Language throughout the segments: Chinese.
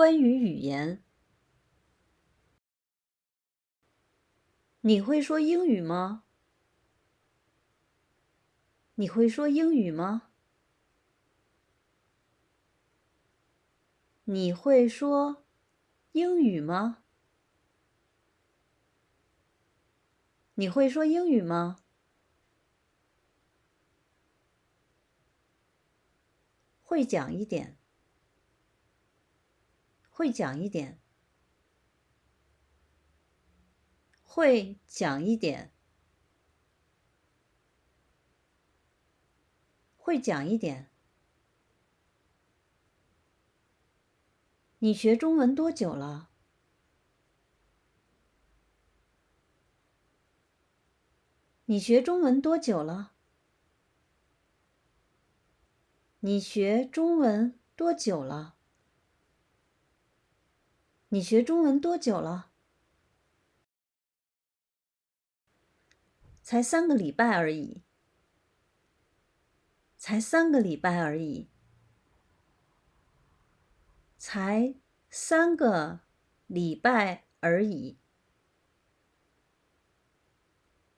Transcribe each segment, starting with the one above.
关于语言，你会说英语吗？你会说英语吗？你会说英语吗？你会说英语吗？会讲一点。会讲一点，会讲一点，会讲一点。你学中文多久了？你学中文多久了？你学中文多久了？你学中文多久了？才三个礼拜而已。才三个礼拜而已。才三个礼拜而已。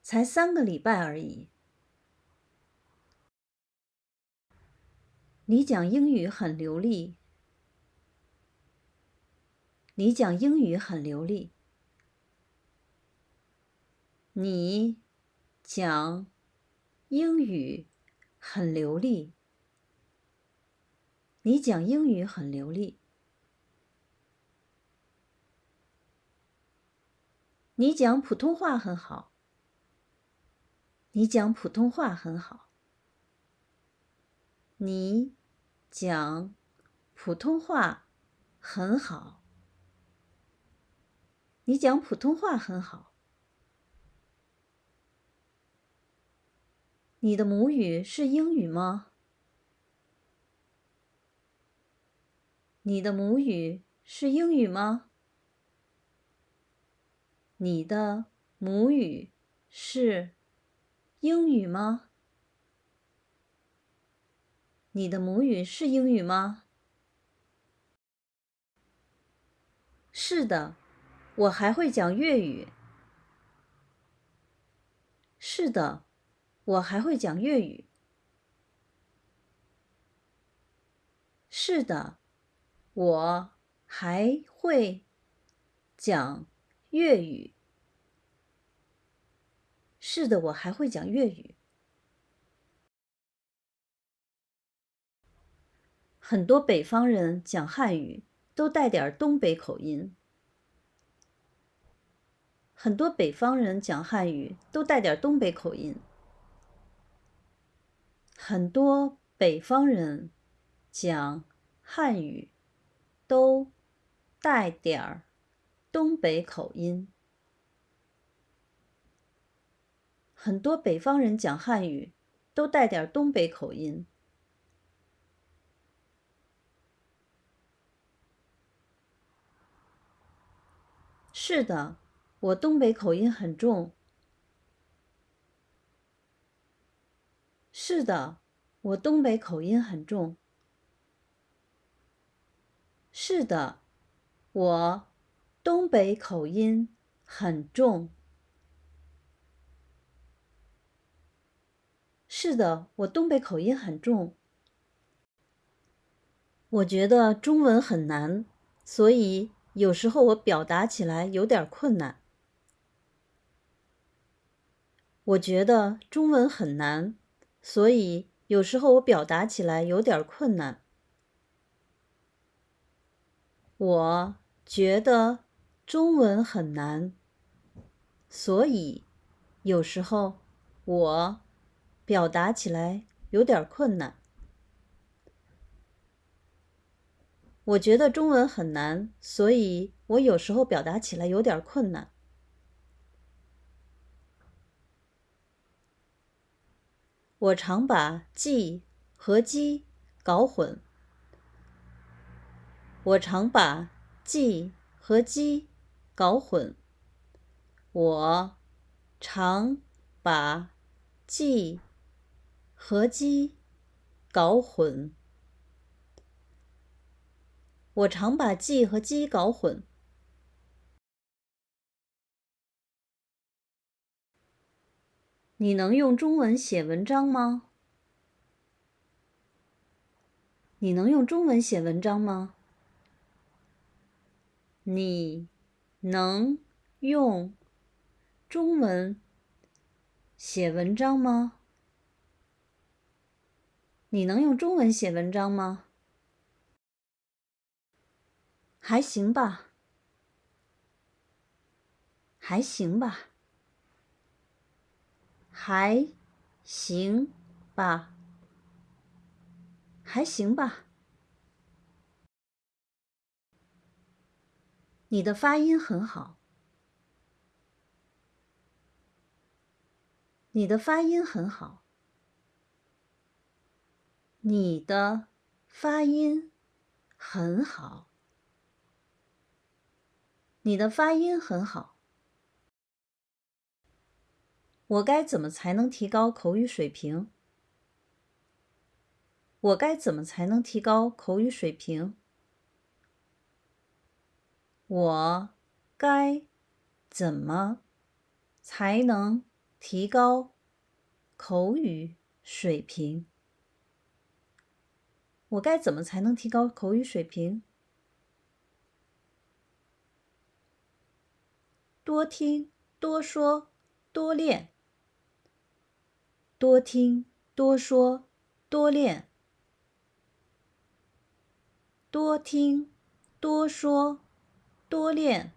才三个礼拜而已。你讲英语很流利。你讲英语很流利。你讲英语很流利。你讲英语很流利。你讲普通话很好。你讲普通话很好。你讲普通话很好。你讲普通话很好。你的母语是英语吗？你的母语是英语吗？你的母语是英语吗？你的母语是英语吗？是的。我还会讲粤语。是的，我还会讲粤语。是的，我还会讲粤语。是的，我还会讲粤语。很多北方人讲汉语都带点东北口音。很多北方人讲汉语都带点东北口音。很多北方人讲汉语都带点儿东北口音。很多北方人讲汉语都带点东北口音。是的。我东北口音很重。是的，我东北口音很重。是的，我东北口音很重。是的，我东北口音很重。我觉得中文很难，所以有时候我表达起来有点困难。我觉得中文很难，所以有时候我表达起来有点困难。我觉得中文很难，所以有时候我表达起来有点困难。我觉得中文很难，所以我有时候表达起来有点困难。我常把“记”和“鸡”搞混。我常把“记”和“鸡”搞混。我常把“记”和“鸡”搞混。我常把“记”和“鸡”搞混。你能用中文写文章吗？你能用中文写文章吗？你能用中文写文章吗？你能用中文写文章吗？还行吧，还行吧，还行吧，还行吧。你的发音很好，你的发音很好，你的发音很好。你的发音很好，我该怎么才能提高口语水平？我该怎么才能提高口语水平？我该怎么才能提高口语水平？我该怎么才能提高口语水平？多听，多说，多练。多听，多说，多练。多听，多说，多练。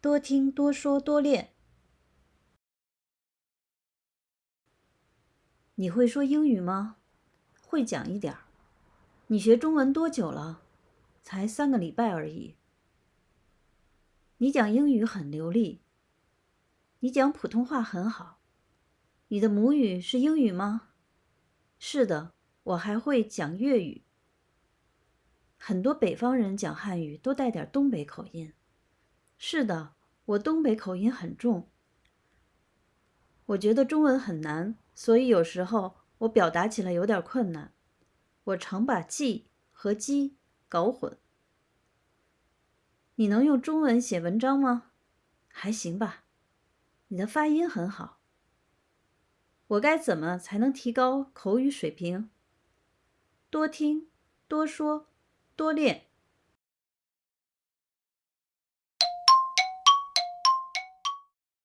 多听，多说，多练。你会说英语吗？会讲一点儿。你学中文多久了？才三个礼拜而已。你讲英语很流利，你讲普通话很好，你的母语是英语吗？是的，我还会讲粤语。很多北方人讲汉语都带点东北口音。是的，我东北口音很重。我觉得中文很难，所以有时候我表达起来有点困难。我常把“记”和“鸡”搞混。你能用中文写文章吗？还行吧。你的发音很好。我该怎么才能提高口语水平？多听，多说，多练。